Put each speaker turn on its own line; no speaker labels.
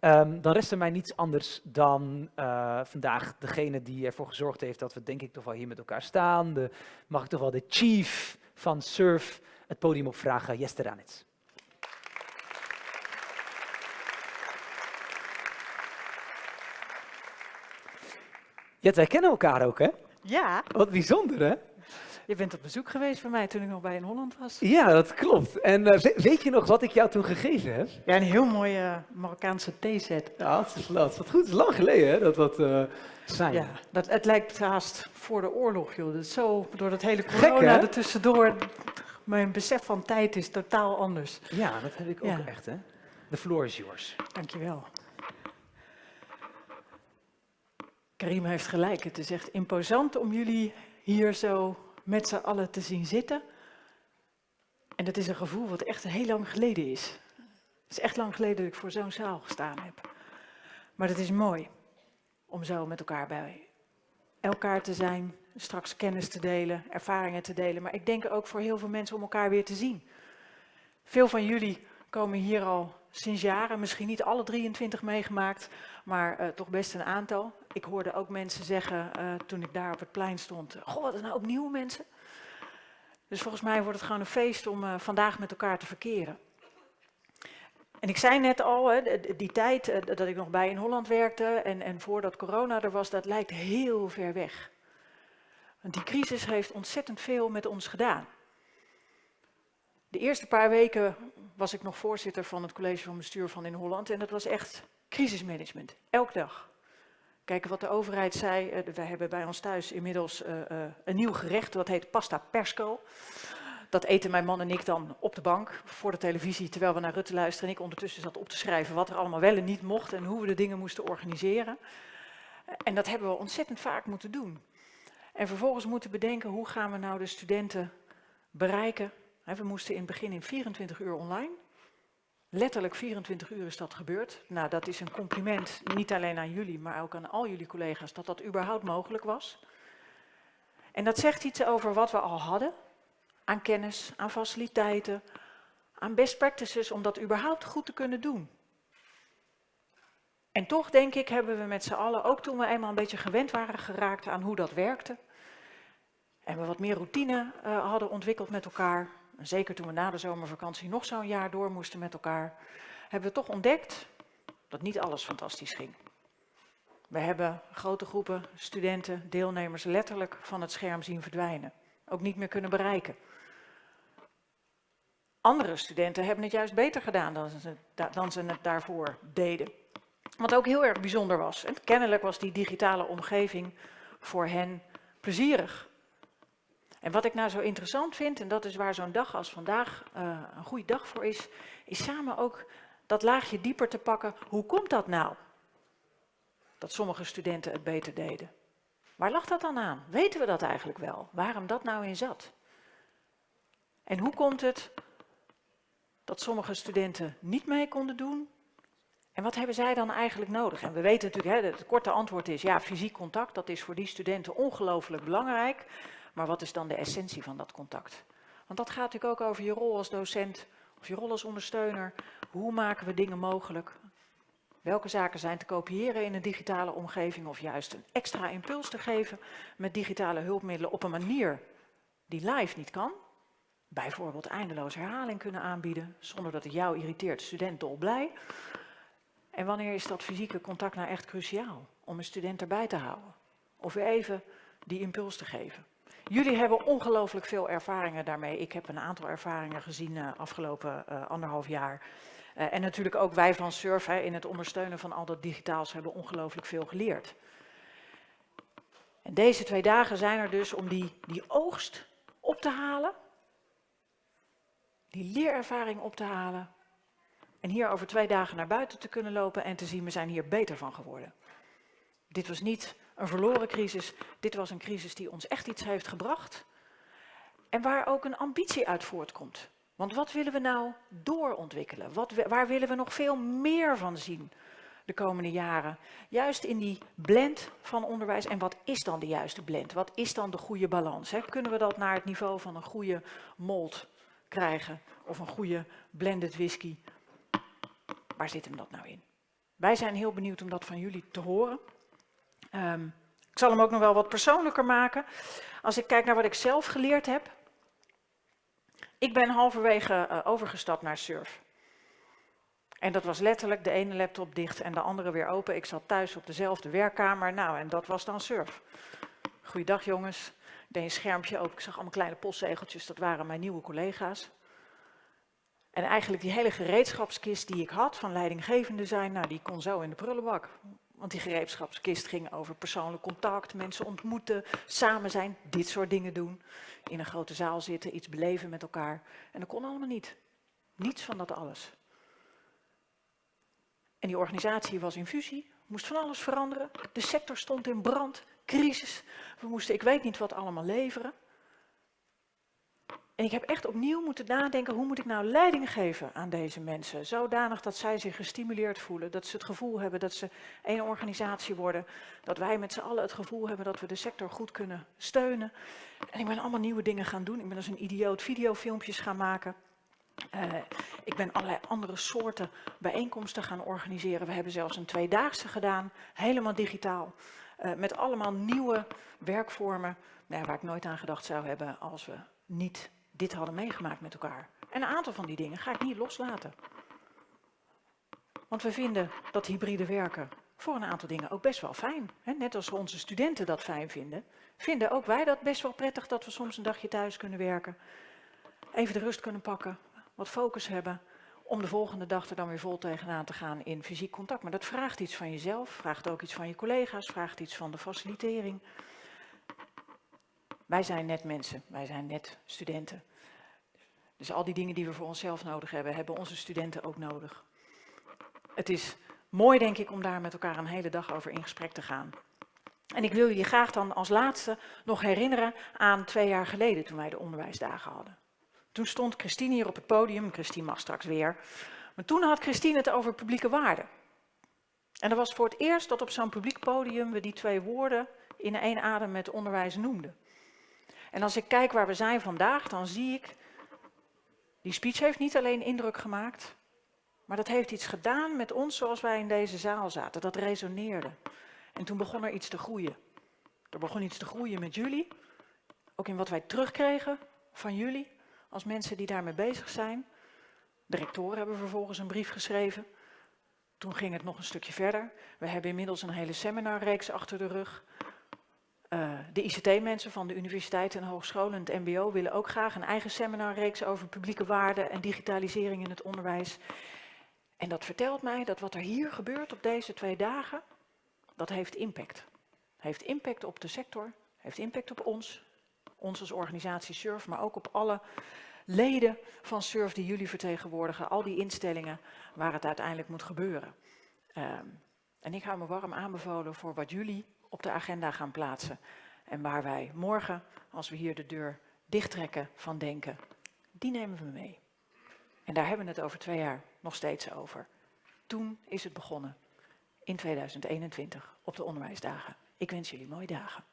Ehm, dan rest er mij niets anders dan uh, vandaag degene die ervoor gezorgd heeft dat we denk ik toch wel hier met elkaar staan. De, mag ik toch wel de chief van SURF het podium opvragen, Jester Ranitz. Jet, wij kennen elkaar ook, hè?
Ja.
Wat bijzonder, hè?
Je bent op bezoek geweest bij mij toen ik nog bij in Holland was.
Ja, dat klopt. En uh, weet je nog wat ik jou toen gegeven heb?
Ja, een heel mooie uh, Marokkaanse theeset.
Ja, dat is, dat is goed. Het is lang geleden hè, dat dat uh, zijn.
Ja, dat, het lijkt haast voor de oorlog, joh. Dat zo, door dat hele corona Gek, er tussendoor, mijn besef van tijd is totaal anders.
Ja, dat heb ik ook ja. echt, hè. The floor is yours.
Dankjewel. Karim heeft gelijk. Het is echt imposant om jullie hier zo met z'n allen te zien zitten. En dat is een gevoel wat echt heel lang geleden is. Het is echt lang geleden dat ik voor zo'n zaal gestaan heb. Maar het is mooi om zo met elkaar bij elkaar te zijn, straks kennis te delen, ervaringen te delen. Maar ik denk ook voor heel veel mensen om elkaar weer te zien. Veel van jullie komen hier al sinds jaren, misschien niet alle 23 meegemaakt, maar uh, toch best een aantal. Ik hoorde ook mensen zeggen uh, toen ik daar op het plein stond, goh, wat nou opnieuw mensen? Dus volgens mij wordt het gewoon een feest om uh, vandaag met elkaar te verkeren. En ik zei net al, hè, die tijd dat ik nog bij in Holland werkte en, en voordat corona er was, dat lijkt heel ver weg. Want die crisis heeft ontzettend veel met ons gedaan. De eerste paar weken was ik nog voorzitter van het college van bestuur van in Holland en dat was echt crisismanagement, elke dag. Kijken wat de overheid zei, uh, wij hebben bij ons thuis inmiddels uh, uh, een nieuw gerecht, dat heet pasta persco. Dat eten mijn man en ik dan op de bank voor de televisie, terwijl we naar Rutte luisteren. En ik ondertussen zat op te schrijven wat er allemaal wel en niet mocht en hoe we de dingen moesten organiseren. En dat hebben we ontzettend vaak moeten doen. En vervolgens moeten bedenken, hoe gaan we nou de studenten bereiken we moesten in het begin in 24 uur online. Letterlijk 24 uur is dat gebeurd. Nou, dat is een compliment, niet alleen aan jullie, maar ook aan al jullie collega's, dat dat überhaupt mogelijk was. En dat zegt iets over wat we al hadden, aan kennis, aan faciliteiten, aan best practices, om dat überhaupt goed te kunnen doen. En toch, denk ik, hebben we met z'n allen, ook toen we eenmaal een beetje gewend waren geraakt aan hoe dat werkte, en we wat meer routine uh, hadden ontwikkeld met elkaar, zeker toen we na de zomervakantie nog zo'n jaar door moesten met elkaar, hebben we toch ontdekt dat niet alles fantastisch ging. We hebben grote groepen studenten, deelnemers letterlijk van het scherm zien verdwijnen. Ook niet meer kunnen bereiken. Andere studenten hebben het juist beter gedaan dan ze, dan ze het daarvoor deden. Wat ook heel erg bijzonder was. En kennelijk was die digitale omgeving voor hen plezierig. En wat ik nou zo interessant vind, en dat is waar zo'n dag als vandaag uh, een goede dag voor is, is samen ook dat laagje dieper te pakken. Hoe komt dat nou? Dat sommige studenten het beter deden. Waar lag dat dan aan? Weten we dat eigenlijk wel? Waarom dat nou in zat? En hoe komt het dat sommige studenten niet mee konden doen? En wat hebben zij dan eigenlijk nodig? En we weten natuurlijk, hè, het korte antwoord is ja, fysiek contact, dat is voor die studenten ongelooflijk belangrijk. Maar wat is dan de essentie van dat contact? Want dat gaat natuurlijk ook over je rol als docent of je rol als ondersteuner. Hoe maken we dingen mogelijk? Welke zaken zijn te kopiëren in een digitale omgeving of juist een extra impuls te geven met digitale hulpmiddelen op een manier die live niet kan? Bijvoorbeeld eindeloos herhaling kunnen aanbieden zonder dat het jou irriteert, student dolblij. En wanneer is dat fysieke contact nou echt cruciaal om een student erbij te houden? Of weer even die impuls te geven. Jullie hebben ongelooflijk veel ervaringen daarmee. Ik heb een aantal ervaringen gezien uh, afgelopen uh, anderhalf jaar. Uh, en natuurlijk ook wij van Surf hè, in het ondersteunen van al dat digitaals hebben ongelooflijk veel geleerd. En deze twee dagen zijn er dus om die, die oogst op te halen. Die leerervaring op te halen. En hier over twee dagen naar buiten te kunnen lopen en te zien, we zijn hier beter van geworden. Dit was niet een verloren crisis. Dit was een crisis die ons echt iets heeft gebracht. En waar ook een ambitie uit voortkomt. Want wat willen we nou doorontwikkelen? Wat, waar willen we nog veel meer van zien de komende jaren? Juist in die blend van onderwijs. En wat is dan de juiste blend? Wat is dan de goede balans? Hè? Kunnen we dat naar het niveau van een goede mold krijgen? Of een goede blended whisky? Waar zit hem dat nou in? Wij zijn heel benieuwd om dat van jullie te horen. Ehm, ik zal hem ook nog wel wat persoonlijker maken. Als ik kijk naar wat ik zelf geleerd heb. Ik ben halverwege uh, overgestapt naar Surf. En dat was letterlijk de ene laptop dicht en de andere weer open. Ik zat thuis op dezelfde werkkamer. Nou, en dat was dan Surf. Goeiedag jongens. Ik deed een schermpje open. Ik zag allemaal kleine postzegeltjes. Dat waren mijn nieuwe collega's. En eigenlijk die hele gereedschapskist die ik had van leidinggevende zijn, nou, die kon zo in de prullenbak. Want die gereedschapskist ging over persoonlijk contact, mensen ontmoeten, samen zijn, dit soort dingen doen. In een grote zaal zitten, iets beleven met elkaar. En dat kon allemaal niet. Niets van dat alles. En die organisatie was in fusie, moest van alles veranderen. De sector stond in brand, crisis. We moesten, ik weet niet wat allemaal leveren. En ik heb echt opnieuw moeten nadenken, hoe moet ik nou leiding geven aan deze mensen? Zodanig dat zij zich gestimuleerd voelen, dat ze het gevoel hebben dat ze één organisatie worden. Dat wij met z'n allen het gevoel hebben dat we de sector goed kunnen steunen. En ik ben allemaal nieuwe dingen gaan doen. Ik ben als een idioot videofilmpjes gaan maken. Uh, ik ben allerlei andere soorten bijeenkomsten gaan organiseren. We hebben zelfs een tweedaagse gedaan, helemaal digitaal. Uh, met allemaal nieuwe werkvormen, nou, waar ik nooit aan gedacht zou hebben als we niet dit hadden meegemaakt met elkaar. En een aantal van die dingen ga ik niet loslaten. Want we vinden dat hybride werken voor een aantal dingen ook best wel fijn. Net als onze studenten dat fijn vinden, vinden ook wij dat best wel prettig dat we soms een dagje thuis kunnen werken. Even de rust kunnen pakken, wat focus hebben, om de volgende dag er dan weer vol tegenaan te gaan in fysiek contact. Maar dat vraagt iets van jezelf, vraagt ook iets van je collega's, vraagt iets van de facilitering. Wij zijn net mensen, wij zijn net studenten. Dus al die dingen die we voor onszelf nodig hebben, hebben onze studenten ook nodig. Het is mooi, denk ik, om daar met elkaar een hele dag over in gesprek te gaan. En ik wil jullie graag dan als laatste nog herinneren aan twee jaar geleden toen wij de onderwijsdagen hadden. Toen stond Christine hier op het podium, Christine mag straks weer. Maar toen had Christine het over publieke waarden. En dat was voor het eerst dat op zo'n publiek podium we die twee woorden in één adem met onderwijs noemden. En als ik kijk waar we zijn vandaag, dan zie ik, die speech heeft niet alleen indruk gemaakt, maar dat heeft iets gedaan met ons zoals wij in deze zaal zaten. Dat resoneerde. En toen begon er iets te groeien. Er begon iets te groeien met jullie, ook in wat wij terugkregen van jullie, als mensen die daarmee bezig zijn. De rectoren hebben vervolgens een brief geschreven. Toen ging het nog een stukje verder. We hebben inmiddels een hele seminarreeks achter de rug. Uh, de ICT-mensen van de universiteiten en hogescholen en het mbo willen ook graag een eigen seminarreeks over publieke waarden en digitalisering in het onderwijs. En dat vertelt mij dat wat er hier gebeurt op deze twee dagen, dat heeft impact. Heeft impact op de sector, heeft impact op ons, ons als organisatie SURF, maar ook op alle leden van SURF die jullie vertegenwoordigen, al die instellingen waar het uiteindelijk moet gebeuren. Um, en ik hou me warm aanbevolen voor wat jullie op de agenda gaan plaatsen. En waar wij morgen, als we hier de deur dichttrekken van denken, die nemen we mee. En daar hebben we het over twee jaar nog steeds over. Toen is het begonnen, in 2021, op de onderwijsdagen. Ik wens jullie mooie dagen.